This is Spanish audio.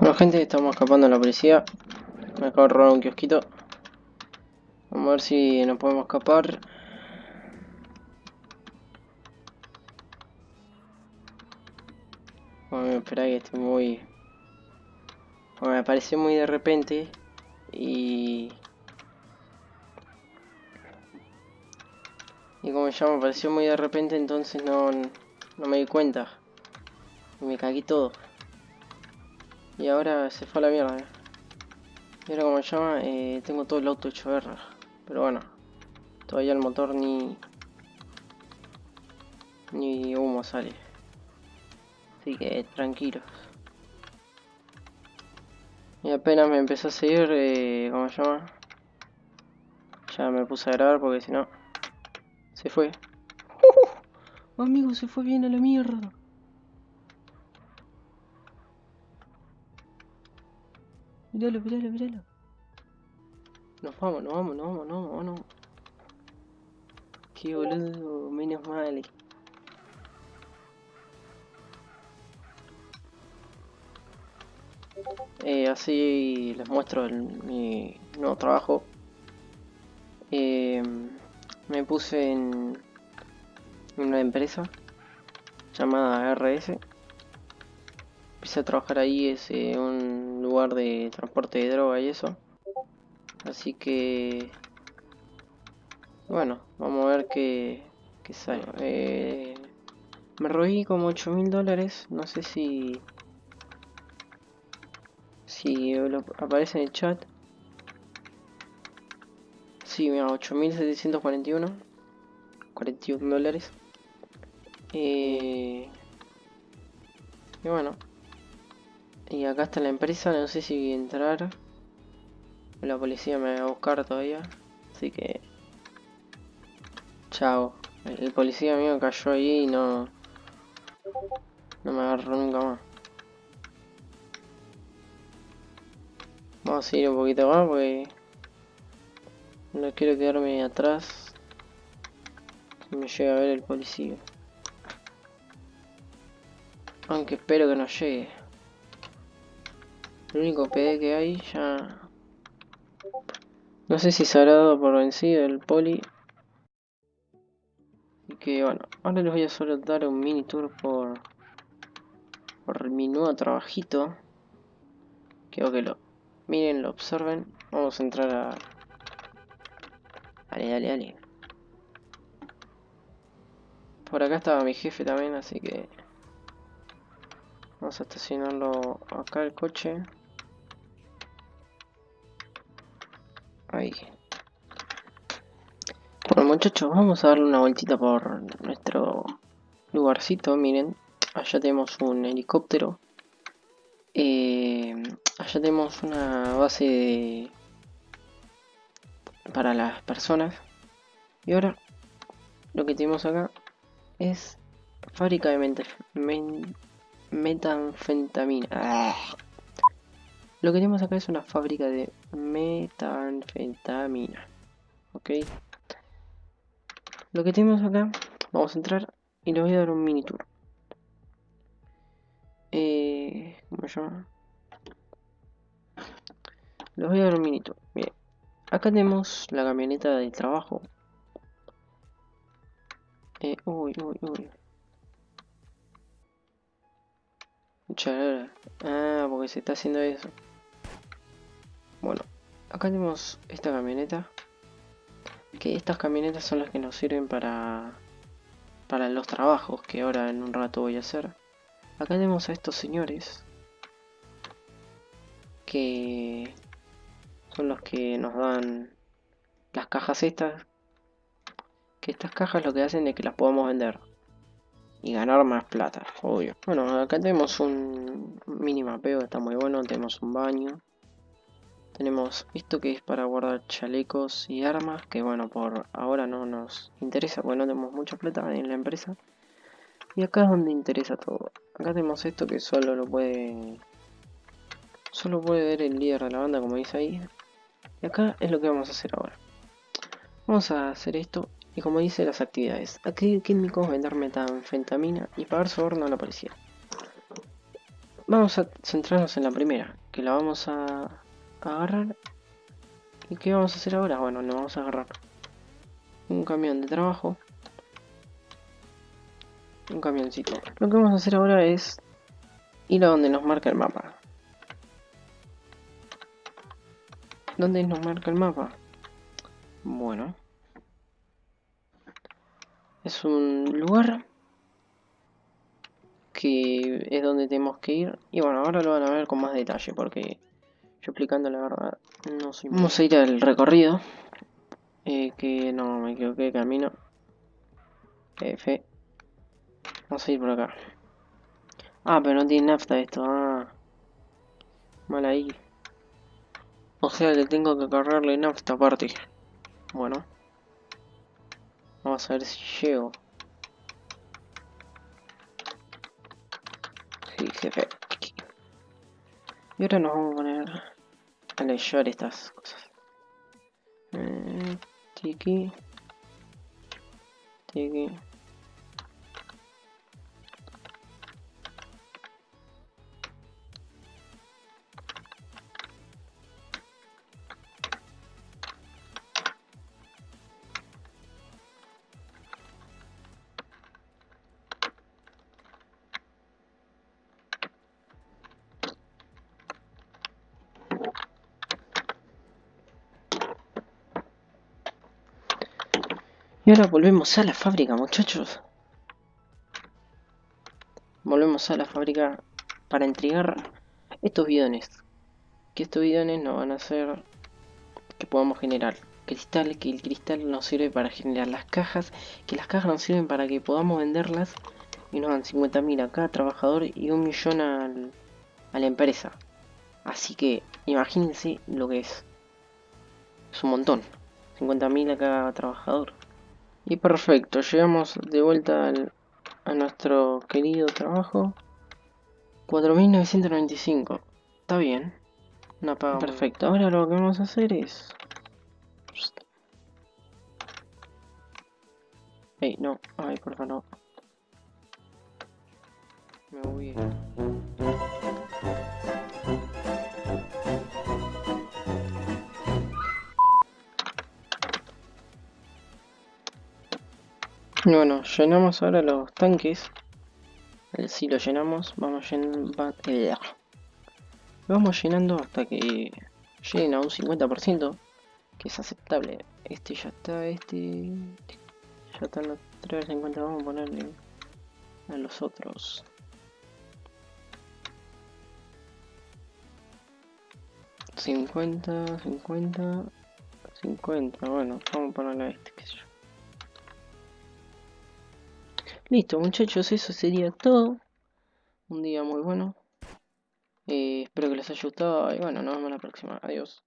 Bueno gente, estamos escapando de la policía. Me acabo de robar un kiosquito. Vamos a ver si nos podemos escapar. Bueno, espera que estoy muy... Bueno, me apareció muy de repente. Y... Y como ya me apareció muy de repente, entonces no, no me di cuenta. Y me cagué todo. Y ahora se fue a la mierda. eh. Y ahora como se llama, eh, tengo todo el auto hecho guerra. Pero bueno, todavía el motor ni... Ni humo sale. Así que tranquilos. Y apenas me empezó a seguir, eh, ¿cómo se llama? Ya me puse a grabar porque si no... Se fue. ¡Uh! amigo, se fue bien a la mierda. Míralo, míralo, míralo. Nos vamos, nos vamos, nos vamos, nos vamos, no. Qué boludo, menos mal. Eh, así les muestro el- mi nuevo trabajo. Eh, me puse en una empresa llamada RS. Empecé a trabajar ahí, es eh, un lugar de transporte de droga y eso. Así que... Bueno, vamos a ver qué, qué sale. Eh, me robé como 8 mil dólares, no sé si... Si aparece en el chat. Sí, mira, 8.741. 41 dólares. Eh, y bueno. Y acá está la empresa, no sé si entrar. La policía me va a buscar todavía. Así que... Chao. El, policía mío cayó ahí y no... No me agarró nunca más. Vamos a seguir un poquito más porque... No quiero quedarme atrás. Que me llegue a ver el policía. Aunque espero que no llegue. El único PD que hay ya... No sé si se habrá dado por vencido el poli. Y que bueno, ahora les voy a solo dar un mini tour por... Por mi nuevo trabajito. Quiero que lo miren, lo observen. Vamos a entrar a... Dale, dale, dale. Por acá estaba mi jefe también, así que... Vamos a estacionarlo acá el coche. Ahí. Bueno muchachos, vamos a darle una vueltita por nuestro lugarcito. Miren, allá tenemos un helicóptero. Eh, allá tenemos una base de... para las personas. Y ahora lo que tenemos acá es fábrica de metanfetamina. Ah. Lo que tenemos acá es una fábrica de metanfetamina. Ok. Lo que tenemos acá, vamos a entrar y les voy a dar un mini tour. Eh, ¿Cómo se llama? Les voy a dar un mini tour. Bien. Acá tenemos la camioneta de trabajo. Eh, uy, uy, uy. Ah, porque se está haciendo eso. Bueno, acá tenemos esta camioneta. Que estas camionetas son las que nos sirven para para los trabajos que ahora en un rato voy a hacer. Acá tenemos a estos señores que son los que nos dan las cajas estas. Que estas cajas lo que hacen es que las podamos vender y ganar más plata, obvio. Bueno, acá tenemos un mini mapeo, está muy bueno, tenemos un baño. Tenemos esto que es para guardar chalecos y armas, que bueno, por ahora no nos interesa porque no tenemos mucha plata en la empresa. Y acá es donde interesa todo. Acá tenemos esto que solo lo puede... Solo puede ver el líder de la banda, como dice ahí. Y acá es lo que vamos a hacer ahora. Vamos a hacer esto y como dice las actividades. Aquí químicos, vender metanfetamina y pagar soborno a la policía. vamos a centrarnos en la primera, que la vamos a, agarrar. ¿Y qué vamos a hacer ahora? Bueno, le vamos a agarrar un camión de trabajo. Un camioncito. Lo que vamos a hacer ahora es ir a donde nos marca el mapa. ¿Dónde nos marca el mapa? Bueno. Es un lugar que es donde tenemos que ir. Y bueno, ahora lo van a ver con más detalle porque yo explicando la verdad no soy... Vamos a ir al recorrido. Eh, que no, me equivoqué de camino. F. Vamos a ir por acá. Ah, pero no tiene nafta esto. Ah. Mal ahí. O sea que tengo que cargarle nafta aparte. Bueno. Vamos a ver si llego. Sí, jefe. Y ahora nos vamos a poner a leer estas cosas. Eh, tiki. Tiki. Y ahora volvemos a la fábrica, muchachos. Volvemos a la fábrica para entregar estos bidones. Que estos bidones nos van a hacer que podamos generar cristal, que el cristal nos sirve para generar las cajas, que las cajas nos sirven para que podamos venderlas y nos dan 50.000 a cada trabajador y un millón al, a la empresa. Así que imagínense lo que es. Es un montón. 50.000 a cada trabajador. Y perfecto, llegamos de vuelta a nuestro querido trabajo. 4.995. Está bien. Una paga perfecto. Ahora lo que vamos a hacer es... Ey, no. Ay, por favor, no. Me voy. Bueno, llenamos ahora los tanques. Si lo llenamos, vamos llenando, vamos llenando hasta que lleguen a un 50%, que es aceptable. Este ya está, este ya están los 350, vamos a ponerle a los otros. Cincuenta, cincuenta, cincuenta, bueno, vamos a ponerle a este, que sé yo. Listo muchachos, eso sería todo. Un día muy bueno. Eh, espero que les haya gustado y bueno, nos vemos la próxima. Adiós.